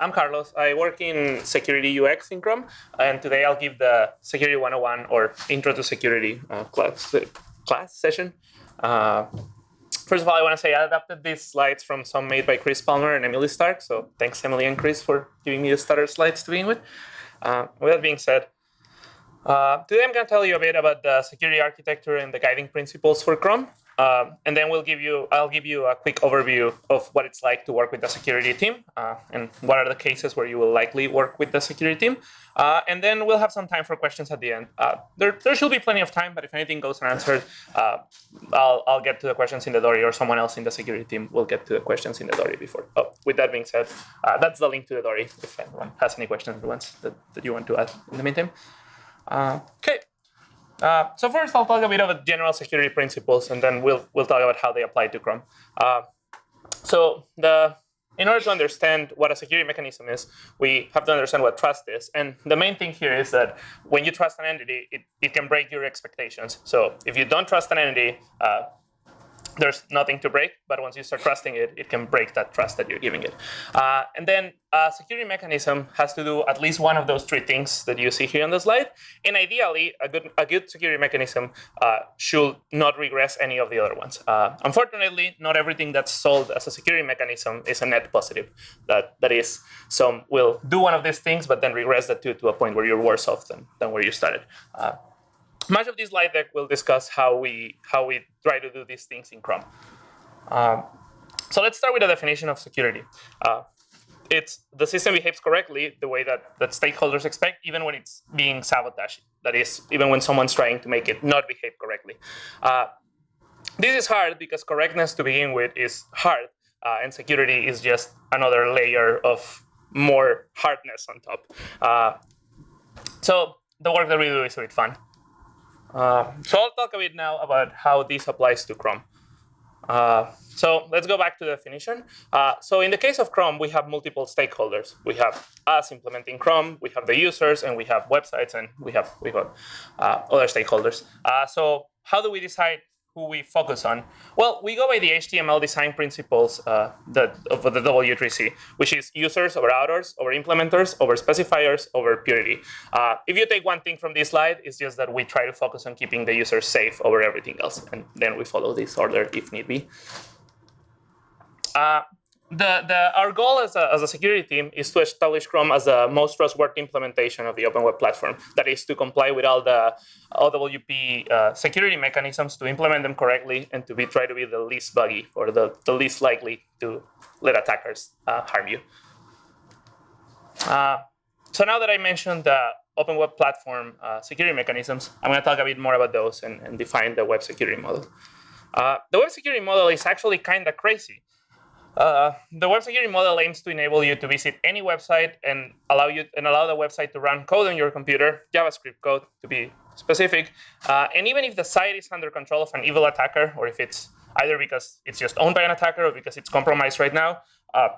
I'm Carlos. I work in security UX in Chrome, and today I'll give the Security 101 or Intro to Security uh, class, class session. Uh, first of all, I want to say I adapted these slides from some made by Chris Palmer and Emily Stark, so thanks Emily and Chris for giving me the starter slides to begin with. Uh, with that being said, uh, today I'm going to tell you a bit about the security architecture and the guiding principles for Chrome. Um, and then we'll give you, I'll give you a quick overview of what it's like to work with the security team uh, and what are the cases where you will likely work with the security team. Uh, and then we'll have some time for questions at the end. Uh, there, there should be plenty of time, but if anything goes unanswered, uh, I'll, I'll get to the questions in the Dory or someone else in the security team will get to the questions in the Dory before. Oh, with that being said, uh, that's the link to the Dory if anyone has any questions that, that you want to add in the meantime. Uh, okay. Uh, so first, I'll talk a bit about general security principles, and then we'll we'll talk about how they apply to Chrome. Uh, so the in order to understand what a security mechanism is, we have to understand what trust is. And the main thing here is that when you trust an entity, it, it can break your expectations. So if you don't trust an entity, uh, there's nothing to break, but once you start trusting it, it can break that trust that you're giving it. Uh, and then a security mechanism has to do at least one of those three things that you see here on the slide. And ideally, a good, a good security mechanism uh, should not regress any of the other ones. Uh, unfortunately, not everything that's sold as a security mechanism is a net positive. That, that is, some will do one of these things, but then regress the two to a point where you're worse off than, than where you started. Uh, much of this slide deck will discuss how we how we try to do these things in Chrome. Um, so let's start with the definition of security. Uh, it's the system behaves correctly the way that, that stakeholders expect, even when it's being sabotaged. That is, even when someone's trying to make it not behave correctly. Uh, this is hard because correctness to begin with is hard, uh, and security is just another layer of more hardness on top. Uh, so the work that we do is a bit fun. Uh, so I'll talk a bit now about how this applies to Chrome. Uh, so let's go back to the definition. Uh, so in the case of Chrome, we have multiple stakeholders. We have us implementing Chrome, we have the users, and we have websites, and we have we got uh, other stakeholders. Uh, so how do we decide who we focus on? Well, we go by the HTML design principles uh, that, of the W3C, which is users over authors, over implementers, over specifiers, over purity. Uh, if you take one thing from this slide, it's just that we try to focus on keeping the user safe over everything else, and then we follow this order if need be. Uh, the, the, our goal as a, as a security team is to establish Chrome as the most trustworthy implementation of the open web platform. That is to comply with all the OWP uh, security mechanisms, to implement them correctly, and to be try to be the least buggy or the, the least likely to let attackers uh, harm you. Uh, so now that I mentioned the open web platform uh, security mechanisms, I'm going to talk a bit more about those and, and define the web security model. Uh, the web security model is actually kind of crazy. Uh, the web security model aims to enable you to visit any website and allow you and allow the website to run code on your computer, JavaScript code to be specific. Uh, and even if the site is under control of an evil attacker, or if it's either because it's just owned by an attacker or because it's compromised right now, uh,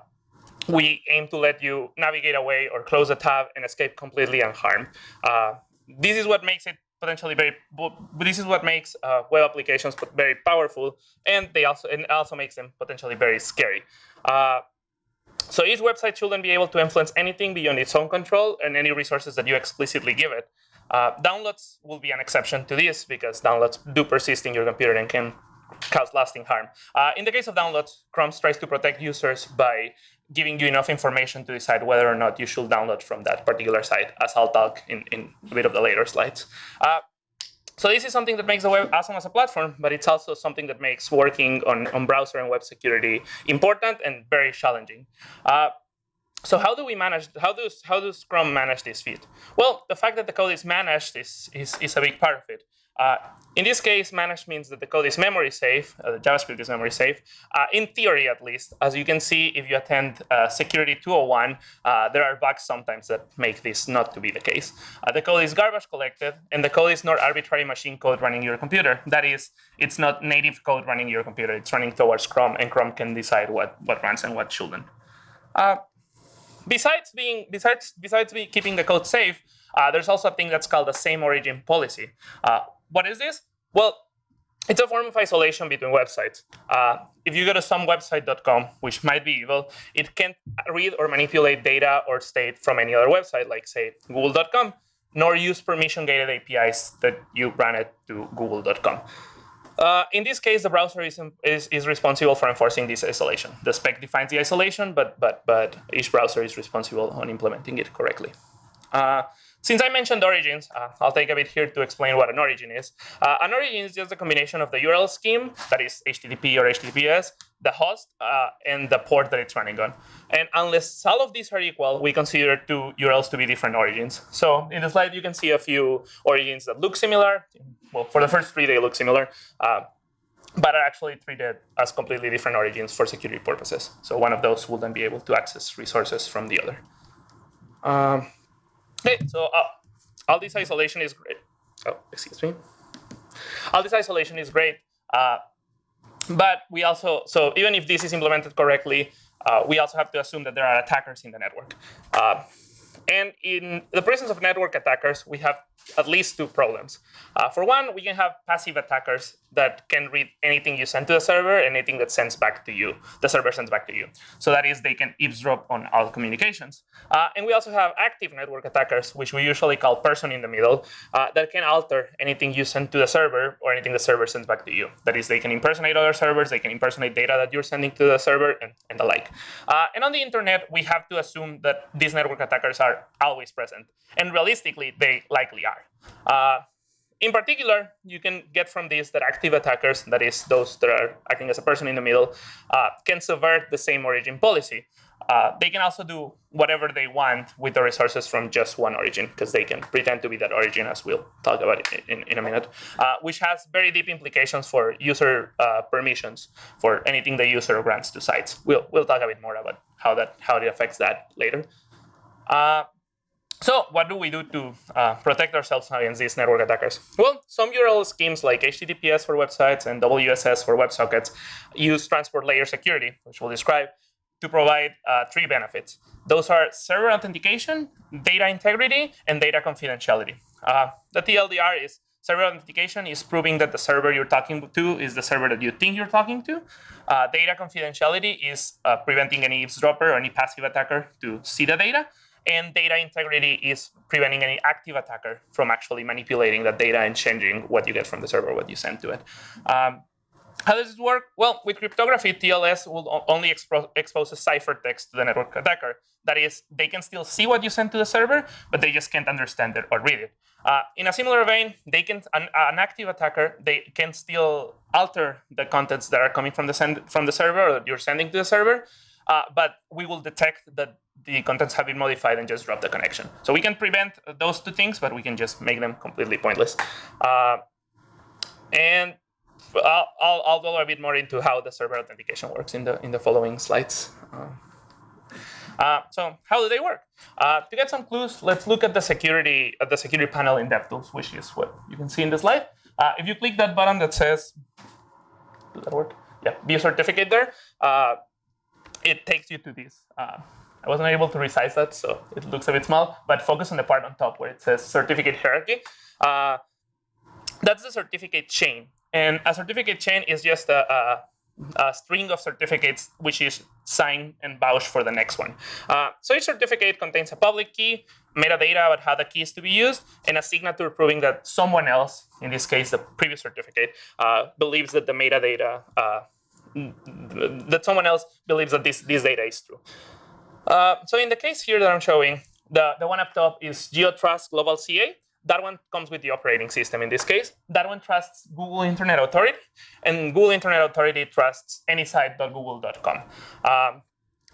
we aim to let you navigate away or close a tab and escape completely unharmed. Uh, this is what makes it potentially very, this is what makes uh, web applications very powerful, and they also and also makes them potentially very scary. Uh, so each website shouldn't be able to influence anything beyond its own control and any resources that you explicitly give it. Uh, downloads will be an exception to this because downloads do persist in your computer and can cause lasting harm. Uh, in the case of downloads, Chrome tries to protect users by giving you enough information to decide whether or not you should download from that particular site, as I'll talk in, in a bit of the later slides. Uh, so this is something that makes the web awesome as a platform, but it's also something that makes working on, on browser and web security important and very challenging. Uh, so how do we manage, how does, how does Chrome manage this feat? Well, the fact that the code is managed is, is, is a big part of it. Uh, in this case, managed means that the code is memory safe, uh, the JavaScript is memory safe, uh, in theory at least. As you can see, if you attend uh, Security 201, uh, there are bugs sometimes that make this not to be the case. Uh, the code is garbage collected, and the code is not arbitrary machine code running your computer. That is, it's not native code running your computer. It's running towards Chrome, and Chrome can decide what, what runs and what shouldn't. besides being, besides, besides be keeping the code safe, there's also a thing that's called the same origin policy. What is this? Well, it's a form of isolation between websites. Uh, if you go to somewebsite.com, which might be evil, it can't read or manipulate data or state from any other website, like say google.com, nor use permission-gated APIs that you run it to google.com. Uh, in this case, the browser is, is, is, responsible for enforcing this isolation. The spec defines the isolation, but, but, but each browser is responsible on implementing it correctly. Uh, since I mentioned origins, uh, I'll take a bit here to explain what an origin is. Uh, an origin is just a combination of the URL scheme, that is HTTP or HTTPS, the host, uh, and the port that it's running on. And unless all of these are equal, we consider two URLs to be different origins. So in the slide, you can see a few origins that look similar. Well, for the first three, they look similar. Uh, but are actually treated as completely different origins for security purposes. So one of those will then be able to access resources from the other. Um, Okay, so uh, all this isolation is great. Oh, excuse me. All this isolation is great, uh, but we also, so even if this is implemented correctly, uh, we also have to assume that there are attackers in the network. And in the presence of network attackers, we have at least two problems. Uh, for one, we can have passive attackers that can read anything you send to the server, anything that sends back to you, the server sends back to you. So that is, they can eavesdrop on all communications. Uh, and we also have active network attackers, which we usually call person in the middle, uh, that can alter anything you send to the server or anything the server sends back to you. That is, they can impersonate other servers, they can impersonate data that you're sending to the server, and, and the like. Uh, and on the internet, we have to assume that these network attackers are always present. And realistically, they likely are. Uh, in particular, you can get from this that active attackers, that is those that are acting as a person in the middle, uh, can subvert the same origin policy. Uh, they can also do whatever they want with the resources from just one origin, because they can pretend to be that origin, as we'll talk about in, in, in a minute, uh, which has very deep implications for user uh, permissions for anything the user grants to sites. We'll, we'll talk a bit more about how, that, how it affects that later. Uh, so what do we do to uh, protect ourselves against these network attackers? Well, some URL schemes like HTTPS for websites and WSS for WebSockets use transport layer security, which we'll describe, to provide uh, three benefits. Those are server authentication, data integrity, and data confidentiality. Uh, the TLDR is server authentication is proving that the server you're talking to is the server that you think you're talking to. Uh, data confidentiality is uh, preventing any eavesdropper or any passive attacker to see the data. And data integrity is preventing any active attacker from actually manipulating that data and changing what you get from the server, what you send to it. Um, how does this work? Well, with cryptography, TLS will only expo expose a ciphertext to the network attacker. That is, they can still see what you send to the server, but they just can't understand it or read it. Uh, in a similar vein, they can an, an, active attacker they can still alter the contents that are coming from the send, from the server or that you're sending to the server, uh, but we will detect that the contents have been modified and just drop the connection. So we can prevent those two things, but we can just make them completely pointless. Uh, and I'll, I'll, I'll, go a bit more into how the server authentication works in the in the following slides. Uh, uh, so how do they work? Uh, to get some clues, let's look at the security at the security panel in DevTools, which is what you can see in the slide. Uh, if you click that button that says, does that work? Yeah, view certificate there. It takes you to this. Uh, I wasn't able to resize that, so it looks a bit small, but focus on the part on top where it says certificate hierarchy. Uh, that's the certificate chain. And a certificate chain is just a, a, a, string of certificates which is signed and vouched for the next one. Uh, so each certificate contains a public key, metadata about how the key is to be used, and a signature proving that someone else, in this case the previous certificate, uh, believes that the metadata uh, that someone else believes that this, this data is true. Uh, so in the case here that I'm showing, the, the one up top is GeoTrust Global CA. That one comes with the operating system in this case. That one trusts Google Internet Authority, and Google Internet Authority trusts anysite.google.com. Um,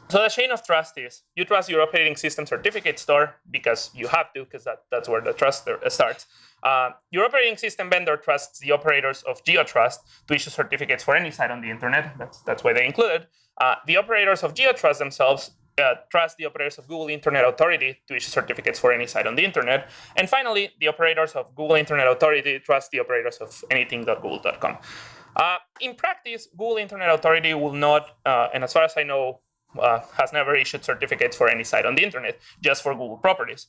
so the chain of trust is you trust your operating system certificate store because you have to, because that, that's where the trust starts. Uh, your operating system vendor trusts the operators of GeoTrust to issue certificates for any site on the internet. That's, that's why they included. Uh, the operators of GeoTrust themselves uh, trust the operators of Google Internet Authority to issue certificates for any site on the internet. And finally, the operators of Google Internet Authority trust the operators of anything.google.com. Uh, in practice, Google Internet Authority will not, uh, and as far as I know, uh, has never issued certificates for any site on the internet, just for Google properties.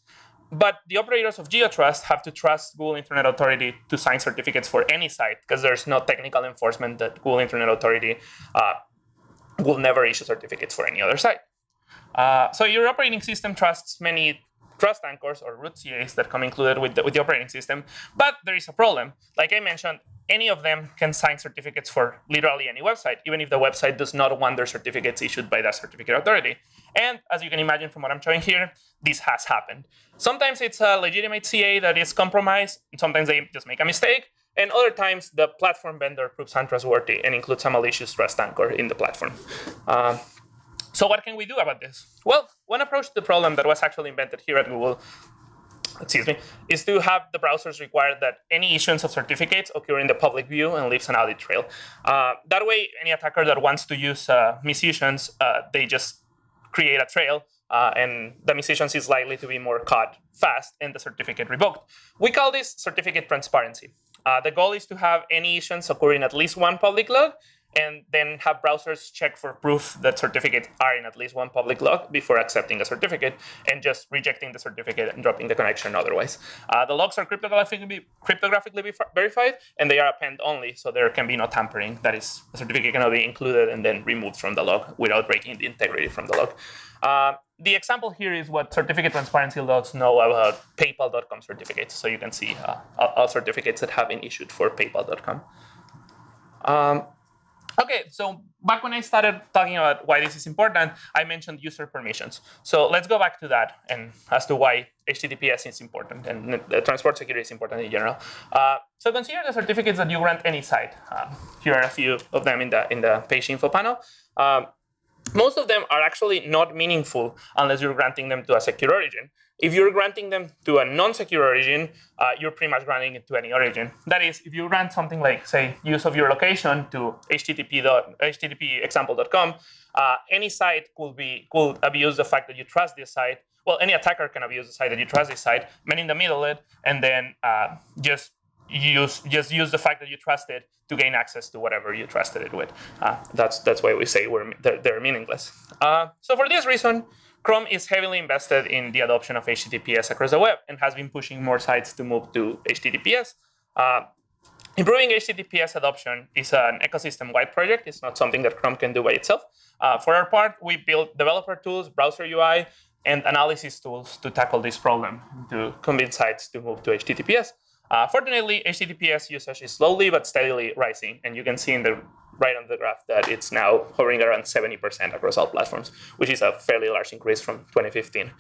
but the operators of GeoTrust have to trust Google Internet Authority to sign certificates for any site because there's no technical enforcement that Google Internet Authority uh, will never issue certificates for any other site. Uh, so your operating system trusts many trust anchors or root CAs that come included with the, with the operating system, but there is a problem. Like I mentioned, any of them can sign certificates for literally any website, even if the website does not want their certificates issued by that certificate authority. And as you can imagine from what I'm showing here, this has happened. Sometimes it's a legitimate CA that is compromised, sometimes they just make a mistake, and other times the platform vendor proves untrustworthy and includes a malicious trust anchor in the platform. Uh, so what can we do about this? Well, one approach to the problem that was actually invented here at Google excuse me, is to have the browsers require that any issuance of certificates occur in the public view and leaves an audit trail. Uh, that way, any attacker that wants to use uh, misissuance, uh, they just create a trail, uh, and the misissuance is likely to be more caught fast and the certificate revoked. We call this certificate transparency. Uh, the goal is to have any issuance occur in at least one public log, and then have browsers check for proof that certificates are in at least one public log before accepting a certificate and just rejecting the certificate and dropping the connection otherwise. Uh, the logs are cryptographically, cryptographically verified and they are append only, so there can be no tampering. That is, the certificate cannot be included and then removed from the log without breaking the integrity from the log. Uh, the example here is what certificate transparency logs know about PayPal.com certificates. So you can see uh, all certificates that have been issued for PayPal.com. Um, Okay, so back when I started talking about why this is important, I mentioned user permissions. So let's go back to that and as to why HTTPS is important and the transport security is important in general. Uh, so consider the certificates that you grant any site. Uh, here are a few of them in the in the page info panel. Um, most of them are actually not meaningful unless you're granting them to a secure origin. If you're granting them to a non-secure origin, uh, you're pretty much granting it to any origin. That is, if you grant something like, say, use of your location to http, HTTP example.com, uh, any site could be could abuse the fact that you trust this site. Well, any attacker can abuse the site that you trust this site, man in the middle it, and then uh, just use just use the fact that you trust it to gain access to whatever you trusted it with. Uh, that's that's why we say we're, they're, they're meaningless. Uh, so for this reason, Chrome is heavily invested in the adoption of HTTPS across the web and has been pushing more sites to move to HTTPS. Uh, improving HTTPS adoption is an ecosystem-wide project. It's not something that Chrome can do by itself. Uh, for our part, we built developer tools, browser UI, and analysis tools to tackle this problem, to convince sites to move to HTTPS. Uh, fortunately, HTTPS usage is slowly but steadily rising, and you can see in the right on the graph that it's now hovering around 70% across all platforms, which is a fairly large increase from 2015.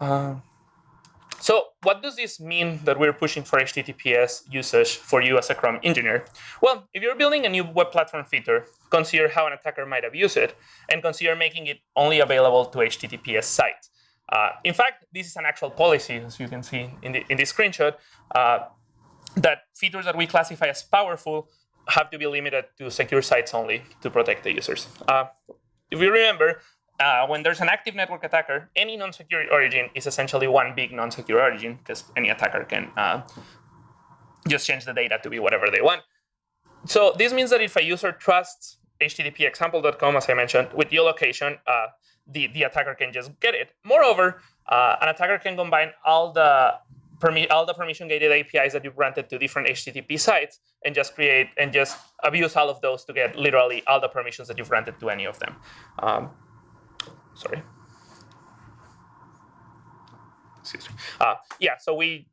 Uh, so what does this mean that we're pushing for HTTPS usage for you as a Chrome engineer? Well, if you're building a new web platform feature, consider how an attacker might abuse it, and consider making it only available to HTTPS sites. Uh, in fact, this is an actual policy, as you can see in, the, in this screenshot, uh, that features that we classify as powerful have to be limited to secure sites only to protect the users. Uh, if you remember, uh, when there's an active network attacker, any non-secure origin is essentially one big non-secure origin because any attacker can uh, just change the data to be whatever they want. So this means that if a user trusts HTTP example.com, as I mentioned, with geolocation, uh, the, the attacker can just get it. Moreover, uh, an attacker can combine all the all the permission gated APIs that you granted to different HTTP sites and just create and just abuse all of those to get literally all the permissions that you've granted to any of them. Um, sorry. Excuse me. Uh, yeah, so we,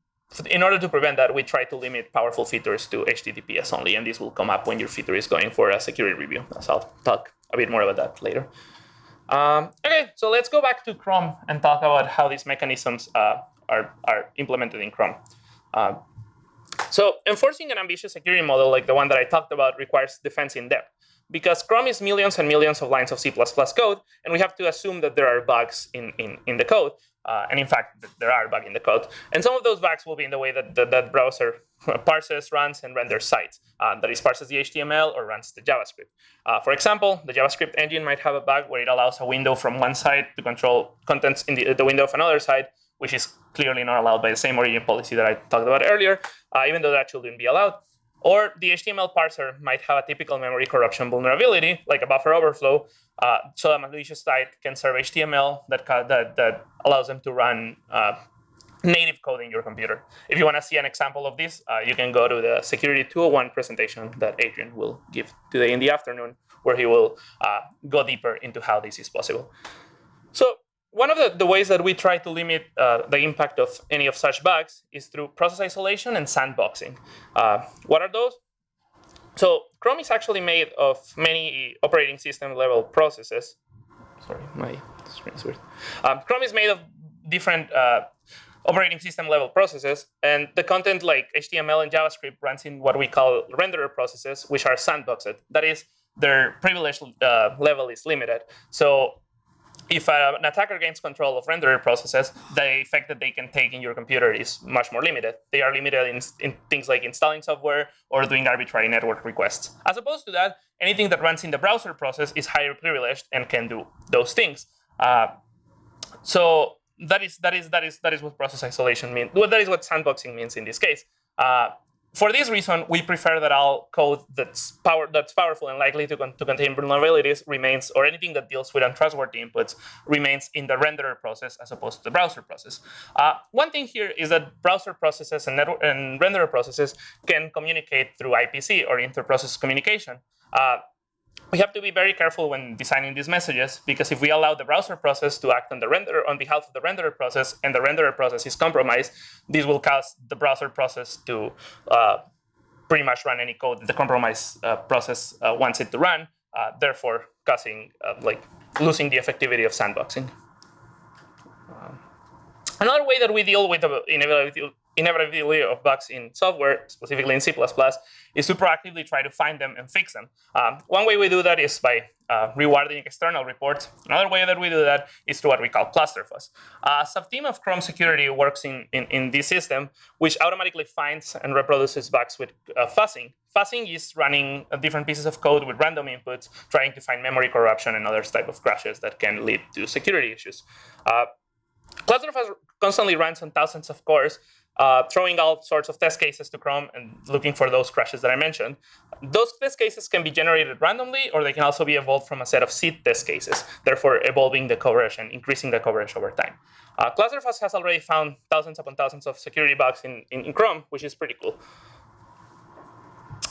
in order to prevent that, we try to limit powerful features to HTTPS only, and this will come up when your feature is going for a security review. So I'll talk a bit more about that later. Um, okay, so let's go back to Chrome and talk about how these mechanisms uh, are, are implemented in Chrome. Uh, so enforcing an ambitious security model like the one that I talked about requires defense in depth because Chrome is millions and millions of lines of C++ code, and we have to assume that there are bugs in, in, in the code. Uh, and in fact, there are bugs in the code. And some of those bugs will be in the way that that, that browser parses, runs, and renders sites. Uh, that is, parses the HTML or runs the JavaScript. Uh, for example, the JavaScript engine might have a bug where it allows a window from one side to control contents in the, the window of another side, which is clearly not allowed by the same origin policy that I talked about earlier, uh, even though that shouldn't be allowed. Or the HTML parser might have a typical memory corruption vulnerability, like a buffer overflow, uh, so a malicious site can serve HTML that, that, that allows them to run uh, native code in your computer. If you want to see an example of this, uh, you can go to the Security 201 presentation that Adrian will give today in the afternoon, where he will uh, go deeper into how this is possible. So one of the, the ways that we try to limit uh, the impact of any of such bugs is through process isolation and sandboxing. Uh, what are those? So Chrome is actually made of many operating system level processes. Sorry, my screen is weird. Um, Chrome is made of different uh, operating system level processes, and the content like HTML and JavaScript runs in what we call renderer processes, which are sandboxed. That is, their privilege uh, level is limited. So if an attacker gains control of renderer processes, the effect that they can take in your computer is much more limited. They are limited in, in, things like installing software or doing arbitrary network requests. As opposed to that, anything that runs in the browser process is higher privileged and can do those things. Uh, so that is that is that is that is what process isolation means. Well, that is what sandboxing means in this case. Uh, for this reason, we prefer that all code that's power that's powerful and likely to, con to contain vulnerabilities remains, or anything that deals with untrustworthy inputs remains in the renderer process as opposed to the browser process. Uh, one thing here is that browser processes and, and renderer processes can communicate through IPC or inter-process communication. Uh, we have to be very careful when designing these messages because if we allow the browser process to act on the renderer on behalf of the renderer process and the renderer process is compromised, this will cause the browser process to uh, pretty much run any code that the compromised uh, process uh, wants it to run, uh, therefore causing uh, like losing the effectivity of sandboxing. Um, another way that we deal with the inevitability inevitability of bugs in software, specifically in C++, is to proactively try to find them and fix them. Um, one way we do that is by uh, rewarding external reports. Another way that we do that is through what we call ClusterFuzz. A subteam of Chrome security works in, in, in, this system, which automatically finds and reproduces bugs with uh, fuzzing. Fuzzing is running different pieces of code with random inputs, trying to find memory corruption and other type of crashes that can lead to security issues. Uh, ClusterFuzz constantly runs on thousands of cores, uh, throwing all sorts of test cases to Chrome and looking for those crashes that I mentioned. Those test cases can be generated randomly, or they can also be evolved from a set of seed test cases, therefore evolving the coverage and increasing the coverage over time. Uh, ClusterFuzz has already found thousands upon thousands of security bugs in, in, in Chrome, which is pretty cool.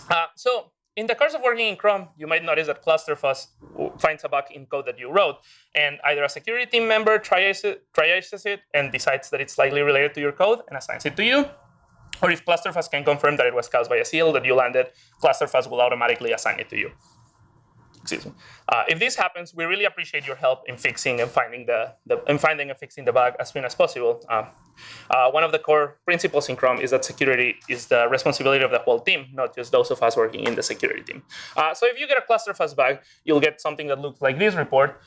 Uh, so in the course of working in Chrome, you might notice that ClusterFuzz finds a bug in code that you wrote, and either a security team member triages it, triages it and decides that it's likely related to your code and assigns it to you. Or if ClusterFuzz can confirm that it was caused by a CL that you landed, ClusterFuzz will automatically assign it to you excuse me. Uh, if this happens, we really appreciate your help in fixing and finding the, the in finding and fixing the bug as soon as possible. Uh, uh, one of the core principles in Chrome is that security is the responsibility of the whole team, not just those of us working in the security team. Uh, so if you get a ClusterFuzz bug, you'll get something that looks like this report.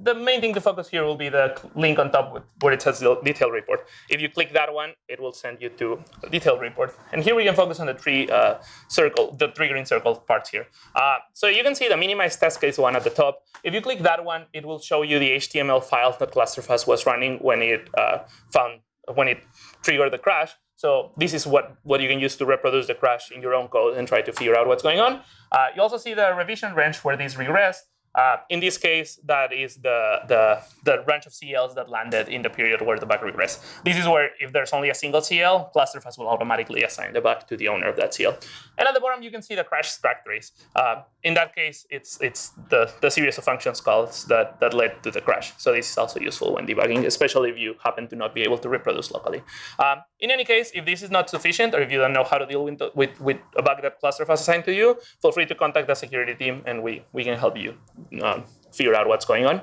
The main thing to focus here will be the link on top where it says detail report. If you click that one, it will send you to detailed report. And here we can focus on the three uh, circle, the three green circle parts here. Uh, so you can see the minimized test case one at the top. If you click that one, it will show you the HTML file that ClusterFuzz was running when it uh, found when it triggered the crash. So this is what, what you can use to reproduce the crash in your own code and try to figure out what's going on. Uh, you also see the revision range where this regressed. Uh, in this case, that is the, the, the range of CLs that landed in the period where the bug regressed. This is where if there's only a single CL, ClusterFuzz will automatically assign the bug to the owner of that CL. And at the bottom, you can see the crash stack trace. Uh, in that case, it's, it's the, the series of functions calls that, that led to the crash. So this is also useful when debugging, especially if you happen to not be able to reproduce locally. Um, in any case, if this is not sufficient or if you don't know how to deal with, with, with a bug that ClusterFuzz assigned to you, feel free to contact the security team and we, we can help you um, figure out what's going on.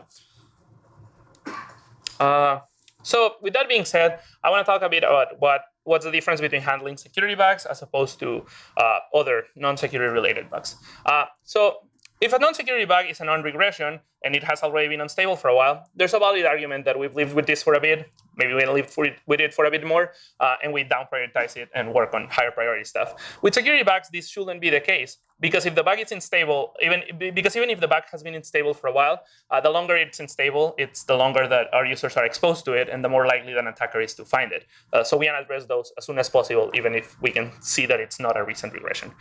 Uh, so with that being said, I want to talk a bit about what what's the difference between handling security bugs as opposed to uh, other non-security related bugs. Uh, so if a non-security bug is a non-regression and it has already been unstable for a while, there's a valid argument that we've lived with this for a bit, maybe we live it, with it for a bit more, uh, and we down prioritize it and work on higher priority stuff. With security bugs, this shouldn't be the case because if the bug is unstable, even because even if the bug has been unstable for a while, uh, the longer it's unstable, it's the longer that our users are exposed to it, and the more likely that an attacker is to find it. Uh, so we can address those as soon as possible, even if we can see that it's not a recent regression.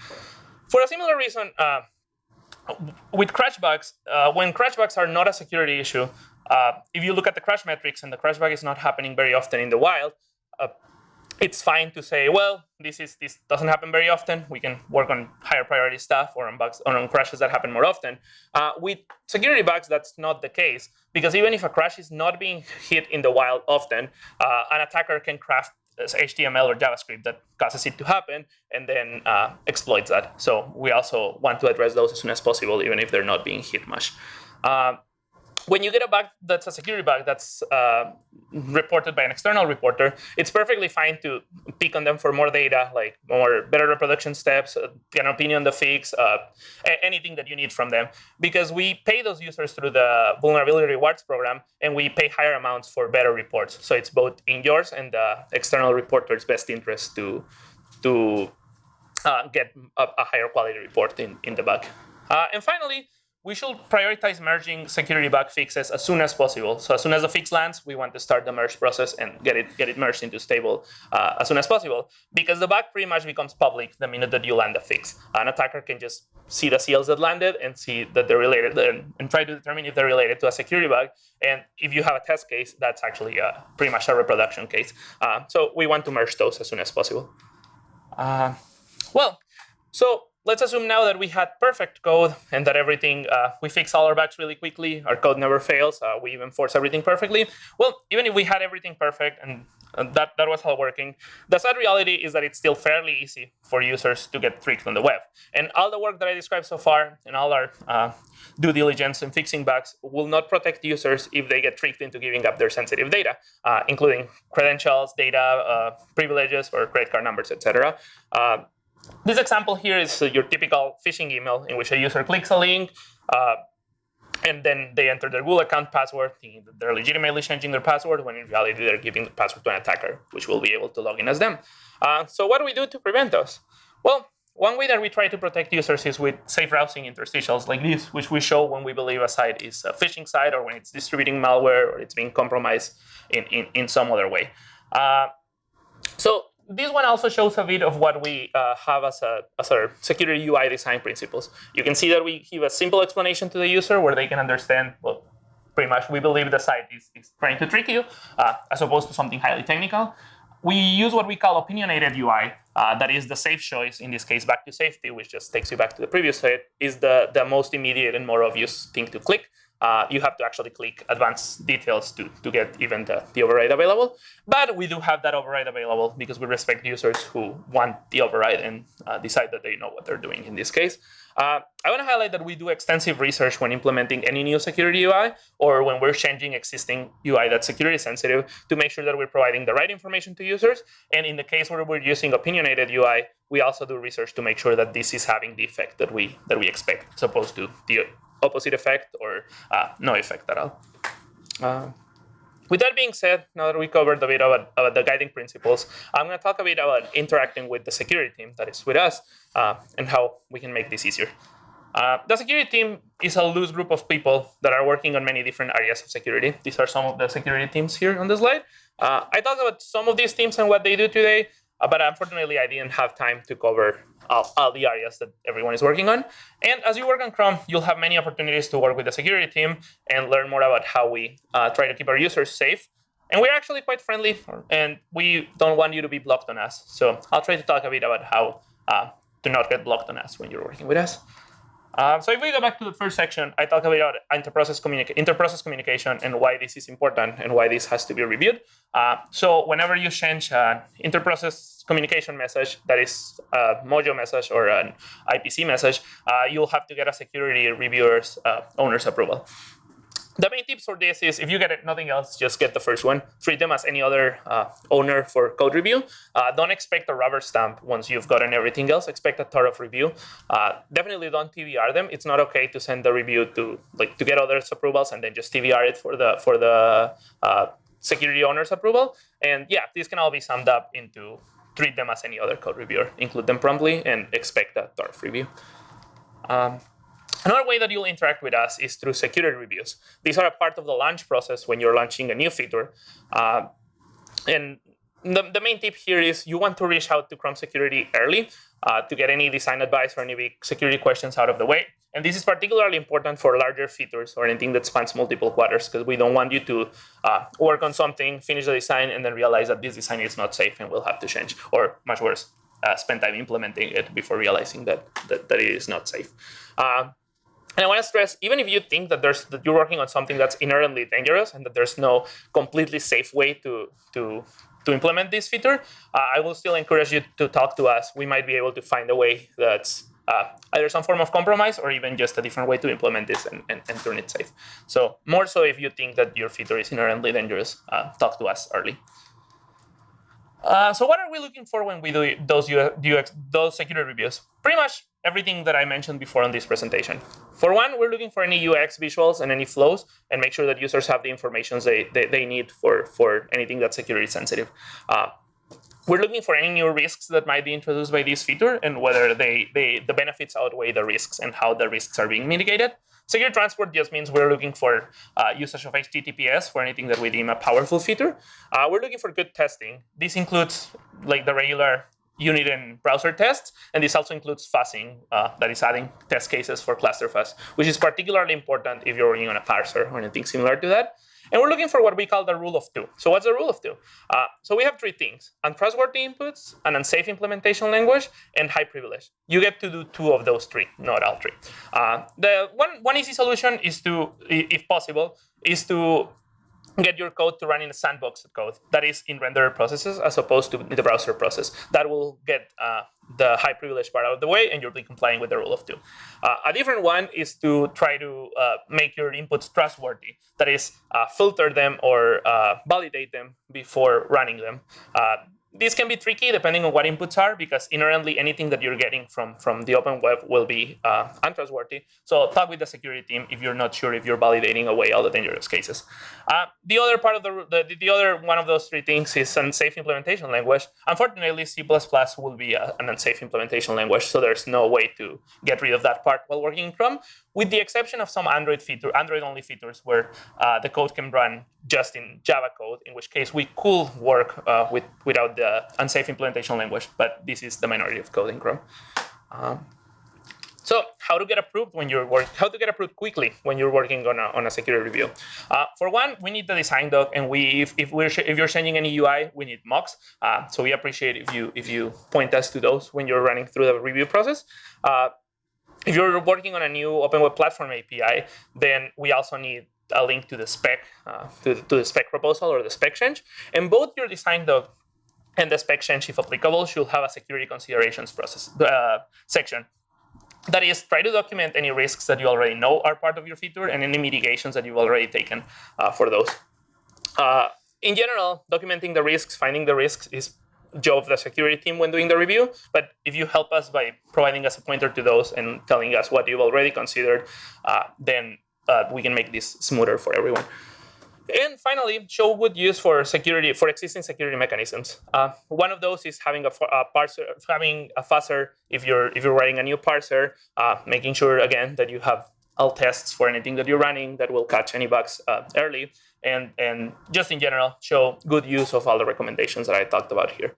For a similar reason, uh, with crash bugs, uh, when crash bugs are not a security issue, uh, if you look at the crash metrics and the crash bug is not happening very often in the wild, uh, it's fine to say, well, this is this doesn't happen very often. We can work on higher priority stuff or on bugs or on crashes that happen more often. Uh, with security bugs, that's not the case because even if a crash is not being hit in the wild often, uh, an attacker can craft HTML or JavaScript that causes it to happen and then uh, exploits that. So we also want to address those as soon as possible, even if they're not being hit much. Uh, when you get a bug that's a security bug that's uh, reported by an external reporter, it's perfectly fine to pick on them for more data, like more better reproduction steps, uh, an opinion on the fix, uh, anything that you need from them, because we pay those users through the vulnerability rewards program, and we pay higher amounts for better reports. So it's both in yours and the external reporter's best interest to to uh, get a, a, higher quality report in in the bug. Uh, and finally we should prioritize merging security bug fixes as soon as possible. So as soon as the fix lands, we want to start the merge process and get it get it merged into stable uh, as soon as possible. Because the bug pretty much becomes public the minute that you land the fix. An attacker can just see the CLs that landed and see that they're related and, and try to determine if they're related to a security bug. And if you have a test case, that's actually uh, pretty much a reproduction case. Uh, so we want to merge those as soon as possible. Uh, well, so let's assume now that we had perfect code and that everything, uh, we fix all our bugs really quickly, our code never fails, uh, we even force everything perfectly. Well, even if we had everything perfect and that, that was all working, the sad reality is that it's still fairly easy for users to get tricked on the web. And all the work that I described so far and all our uh, due diligence and fixing bugs will not protect users if they get tricked into giving up their sensitive data, uh, including credentials, data, uh, privileges, or credit card numbers, etc. This example here is uh, your typical phishing email in which a user clicks a link, uh, and then they enter their Google account password, thinking that they're legitimately changing their password, when in reality they're giving the password to an attacker, which will be able to log in as them. Uh, so what do we do to prevent those? Well, one way that we try to protect users is with safe browsing interstitials like this, which we show when we believe a site is a phishing site or when it's distributing malware or it's being compromised in, in, in some other way. Uh, so this one also shows a bit of what we uh, have as, a, as our security UI design principles. You can see that we give a simple explanation to the user where they can understand, well, pretty much we believe the site is, is trying to trick you, uh, as opposed to something highly technical. We use what we call opinionated UI, uh, that is the safe choice, in this case, back to safety, which just takes you back to the previous slide, is the, the most immediate and more obvious thing to click uh, you have to actually click advanced details to, to get even the, the override available. But we do have that override available because we respect users who want the override and uh, decide that they know what they're doing in this case. Uh, I want to highlight that we do extensive research when implementing any new security UI or when we're changing existing UI that's security sensitive to make sure that we're providing the right information to users. And in the case where we're using opinionated UI, we also do research to make sure that this is having the effect that we that we expect, as opposed to the opposite effect or uh, no effect at all. Uh, with that being said, now that we covered a bit about, about the guiding principles, I'm going to talk a bit about interacting with the security team that is with us uh, and how we can make this easier. Uh, the security team is a loose group of people that are working on many different areas of security. These are some of the security teams here on the slide. Uh, I talked about some of these teams and what they do today, uh, but unfortunately, I didn't have time to cover all, the areas that everyone is working on. And as you work on Chrome, you'll have many opportunities to work with the security team and learn more about how we uh, try to keep our users safe. And we're actually quite friendly, and we don't want you to be blocked on us. So I'll try to talk a bit about how uh, to not get blocked on us when you're working with us. Um, so if we go back to the first section, I talk about interprocess, communica communication and why this is important and why this has to be reviewed. Uh, so whenever you change an interprocess communication message, that is a Mojo message or an IPC message, uh, you'll have to get a security reviewer's uh, owner's approval. The main tips for this is if you get it, nothing else, just get the first one. Treat them as any other uh, owner for code review. Uh, don't expect a rubber stamp once you've gotten everything else. Expect a thorough review. Uh, definitely don't TBR them. It's not okay to send the review to like to get others' approvals and then just TBR it for the for the uh, security owner's approval. And yeah, these can all be summed up into treat them as any other code reviewer. Include them promptly and expect a thorough review. Um, Another way that you'll interact with us is through security reviews. These are a part of the launch process when you're launching a new feature. Uh, and the, the main tip here is you want to reach out to Chrome security early uh, to get any design advice or any security questions out of the way. And this is particularly important for larger features or anything that spans multiple quarters because we don't want you to uh, work on something, finish the design, and then realize that this design is not safe and we'll have to change. Or much worse, uh, spend time implementing it before realizing that, that, that it is not safe. Uh, and I want to stress, even if you think that there's that you're working on something that's inherently dangerous and that there's no completely safe way to to to implement this feature, uh, I will still encourage you to talk to us. We might be able to find a way that's uh, either some form of compromise or even just a different way to implement this and, and, and, turn it safe. So more so if you think that your feature is inherently dangerous, uh, talk to us early. Uh, so what are we looking for when we do those UX, those security reviews? Pretty much everything that I mentioned before on this presentation. For one, we're looking for any UX visuals and any flows and make sure that users have the information they, they, they need for, for anything that's security sensitive. Uh, we're looking for any new risks that might be introduced by this feature and whether they, they, the benefits outweigh the risks and how the risks are being mitigated. Secure transport just means we're looking for uh, usage of HTTPS for anything that we deem a powerful feature. Uh, we're looking for good testing. This includes like the regular unit and browser tests, and this also includes fuzzing, uh, that is adding test cases for cluster fuzz, which is particularly important if you're running on a parser or anything similar to that. And we're looking for what we call the rule of two. So what's the rule of two? Uh, so we have three things, untrustworthy inputs, an unsafe implementation language, and high privilege. You get to do two of those three, not all three. Uh, the one, one easy solution is to, if possible, is to get your code to run in a sandbox code that is in renderer processes as opposed to the browser process. That will get uh, the high privilege part out of the way and you'll be complying with the rule of two. Uh, a different one is to try to uh, make your inputs trustworthy. That is, uh, filter them or uh, validate them before running them. Uh, this can be tricky depending on what inputs are because inherently anything that you're getting from, from the open web will be uh, untrustworthy. So talk with the security team if you're not sure if you're validating away all the dangerous cases. Uh, the other part of the, the, the other one of those three things is unsafe implementation language. Unfortunately, C++ will be a, an unsafe implementation language, so there's no way to get rid of that part while working in Chrome, with the exception of some Android feature, Android-only features where uh, the code can run just in Java code, in which case we could work uh, with, without the unsafe implementation language, but this is the minority of code in Chrome. Um, so how to get approved when you're work, how to get approved quickly when you're working on a, on a security review. Uh, for one, we need the design doc, and we if, if we're if you're changing any UI, we need mocks. Uh, so we appreciate if you if you point us to those when you're running through the review process. Uh, if you're working on a new Open Web Platform API, then we also need a link to the spec, uh, to, to, the spec proposal or the spec change. And both your design doc and the spec change, if applicable, should have a security considerations process uh, section. That is, try to document any risks that you already know are part of your feature and any mitigations that you've already taken uh, for those. Uh, in general, documenting the risks, finding the risks is job of the security team when doing the review. But if you help us by providing us a pointer to those and telling us what you've already considered, uh, then uh, we can make this smoother for everyone. And finally, show good use for security for existing security mechanisms. Uh, one of those is having a, a, parser, having a fuzzer if you're if you're writing a new parser, uh, making sure again that you have all tests for anything that you're running that will catch any bugs uh, early, and and just in general show good use of all the recommendations that I talked about here.